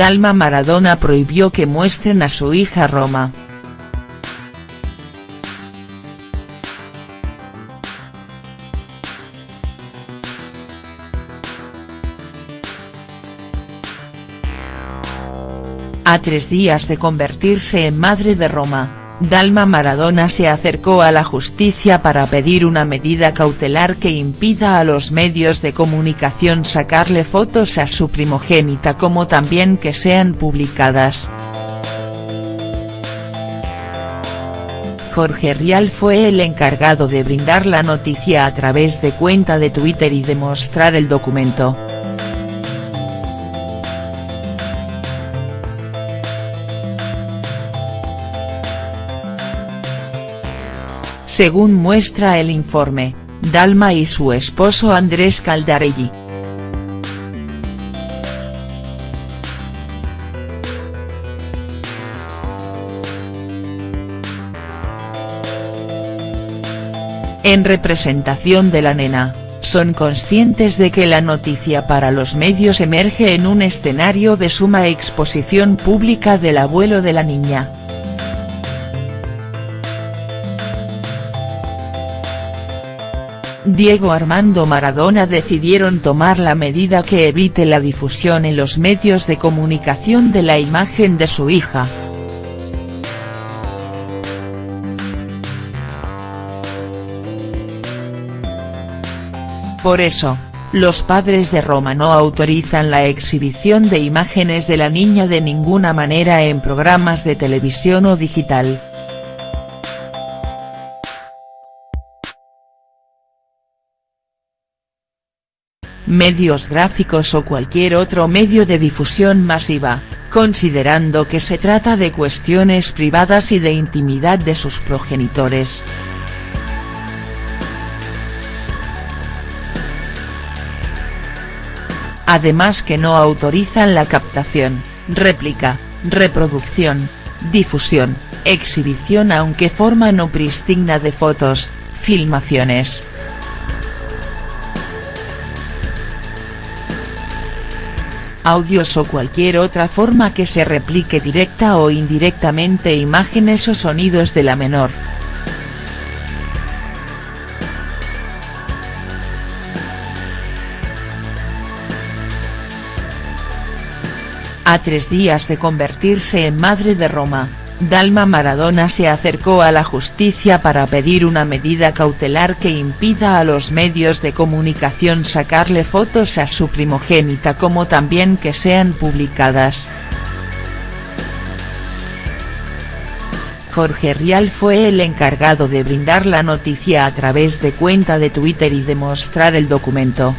Dalma Maradona prohibió que muestren a su hija Roma. A tres días de convertirse en madre de Roma, Dalma Maradona se acercó a la justicia para pedir una medida cautelar que impida a los medios de comunicación sacarle fotos a su primogénita como también que sean publicadas. Jorge Rial fue el encargado de brindar la noticia a través de cuenta de Twitter y de mostrar el documento. Según muestra el informe, Dalma y su esposo Andrés Caldarelli. En representación de la nena, son conscientes de que la noticia para los medios emerge en un escenario de suma exposición pública del abuelo de la niña. Diego Armando Maradona decidieron tomar la medida que evite la difusión en los medios de comunicación de la imagen de su hija. Por eso, los padres de Roma no autorizan la exhibición de imágenes de la niña de ninguna manera en programas de televisión o digital. Medios gráficos o cualquier otro medio de difusión masiva, considerando que se trata de cuestiones privadas y de intimidad de sus progenitores. Además que no autorizan la captación, réplica, reproducción, difusión, exhibición aunque forma no prístina de fotos, filmaciones, audios o cualquier otra forma que se replique directa o indirectamente imágenes o sonidos de la menor. A tres días de convertirse en madre de Roma, Dalma Maradona se acercó a la justicia para pedir una medida cautelar que impida a los medios de comunicación sacarle fotos a su primogénita como también que sean publicadas. Jorge Rial fue el encargado de brindar la noticia a través de cuenta de Twitter y de mostrar el documento.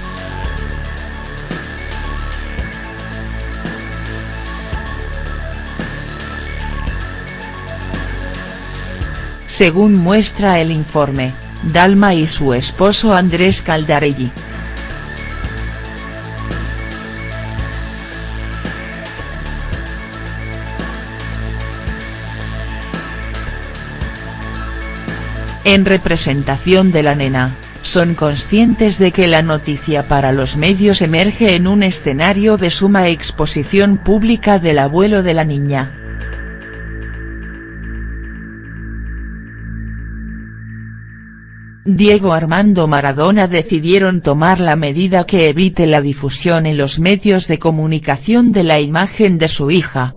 Según muestra el informe, Dalma y su esposo Andrés Caldarelli. En representación de la nena, son conscientes de que la noticia para los medios emerge en un escenario de suma exposición pública del abuelo de la niña. Diego Armando Maradona decidieron tomar la medida que evite la difusión en los medios de comunicación de la imagen de su hija.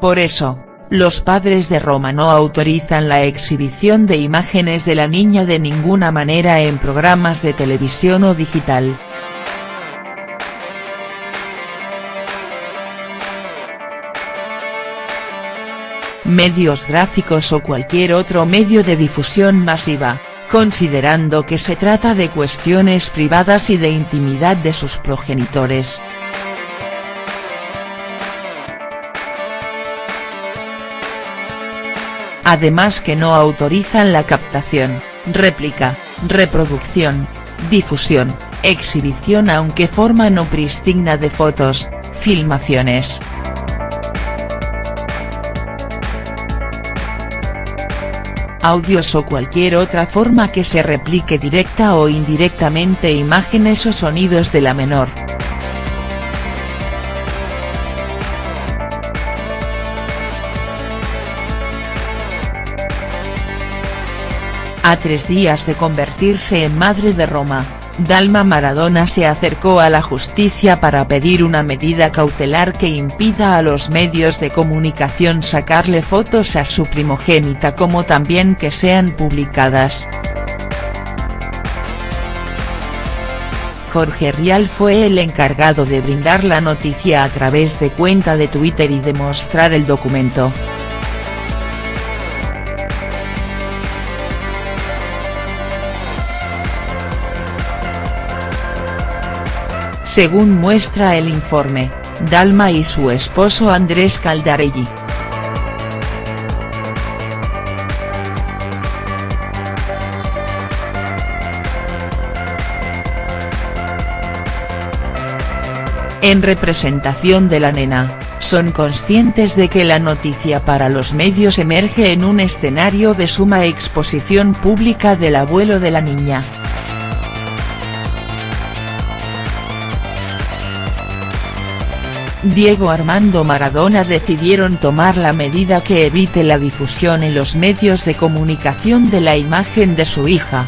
Por eso, los padres de Roma no autorizan la exhibición de imágenes de la niña de ninguna manera en programas de televisión o digital. Medios gráficos o cualquier otro medio de difusión masiva, considerando que se trata de cuestiones privadas y de intimidad de sus progenitores. Además que no autorizan la captación, réplica, reproducción, difusión, exhibición aunque forma no prístina de fotos, filmaciones, audios o cualquier otra forma que se replique directa o indirectamente imágenes o sonidos de la menor. A tres días de convertirse en madre de Roma, Dalma Maradona se acercó a la justicia para pedir una medida cautelar que impida a los medios de comunicación sacarle fotos a su primogénita como también que sean publicadas. Jorge Rial fue el encargado de brindar la noticia a través de cuenta de Twitter y de mostrar el documento. Según muestra el informe, Dalma y su esposo Andrés Caldarelli. En representación de la nena, son conscientes de que la noticia para los medios emerge en un escenario de suma exposición pública del abuelo de la niña. Diego Armando Maradona decidieron tomar la medida que evite la difusión en los medios de comunicación de la imagen de su hija.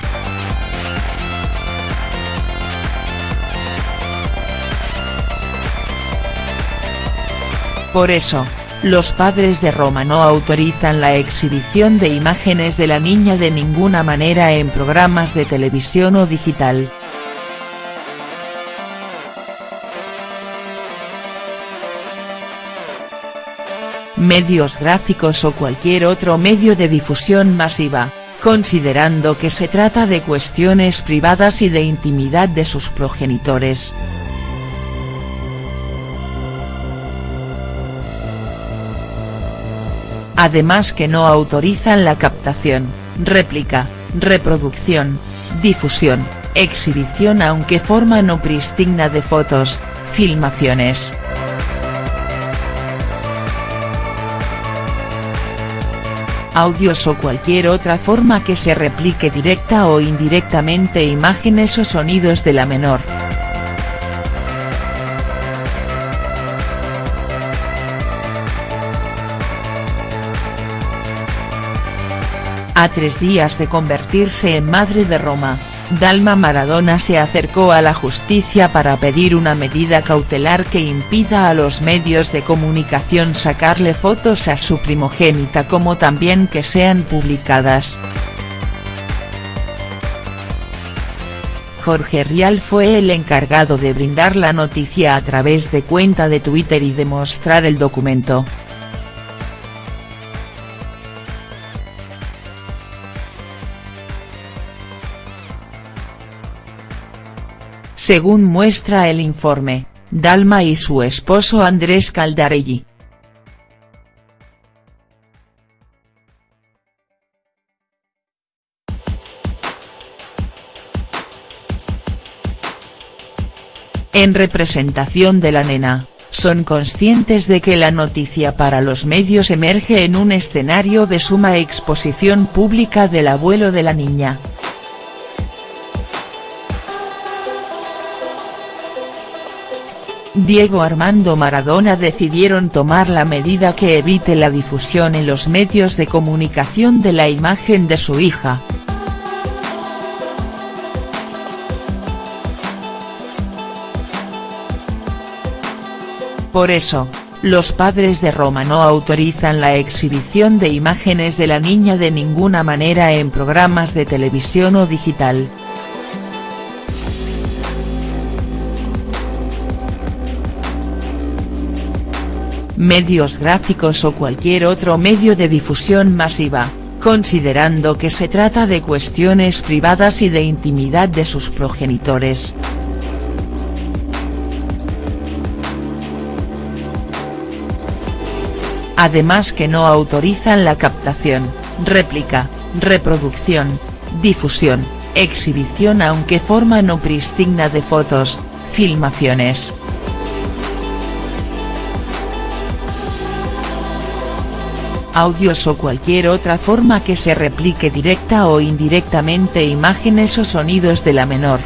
Por eso, los padres de Roma no autorizan la exhibición de imágenes de la niña de ninguna manera en programas de televisión o digital. Medios gráficos o cualquier otro medio de difusión masiva, considerando que se trata de cuestiones privadas y de intimidad de sus progenitores. Además que no autorizan la captación, réplica, reproducción, difusión, exhibición aunque forma no pristina de fotos, filmaciones. Audios o cualquier otra forma que se replique directa o indirectamente imágenes o sonidos de la menor. A tres días de convertirse en madre de Roma, Dalma Maradona se acercó a la justicia para pedir una medida cautelar que impida a los medios de comunicación sacarle fotos a su primogénita como también que sean publicadas. Jorge Rial fue el encargado de brindar la noticia a través de cuenta de Twitter y de mostrar el documento. Según muestra el informe, Dalma y su esposo Andrés Caldarelli. En representación de la nena, son conscientes de que la noticia para los medios emerge en un escenario de suma exposición pública del abuelo de la niña. Diego Armando Maradona decidieron tomar la medida que evite la difusión en los medios de comunicación de la imagen de su hija. Por eso, los padres de Roma no autorizan la exhibición de imágenes de la niña de ninguna manera en programas de televisión o digital. Medios gráficos o cualquier otro medio de difusión masiva, considerando que se trata de cuestiones privadas y de intimidad de sus progenitores. Además que no autorizan la captación, réplica, reproducción, difusión, exhibición aunque forma no pristina de fotos, filmaciones, audios o cualquier otra forma que se replique directa o indirectamente imágenes o sonidos de la menor.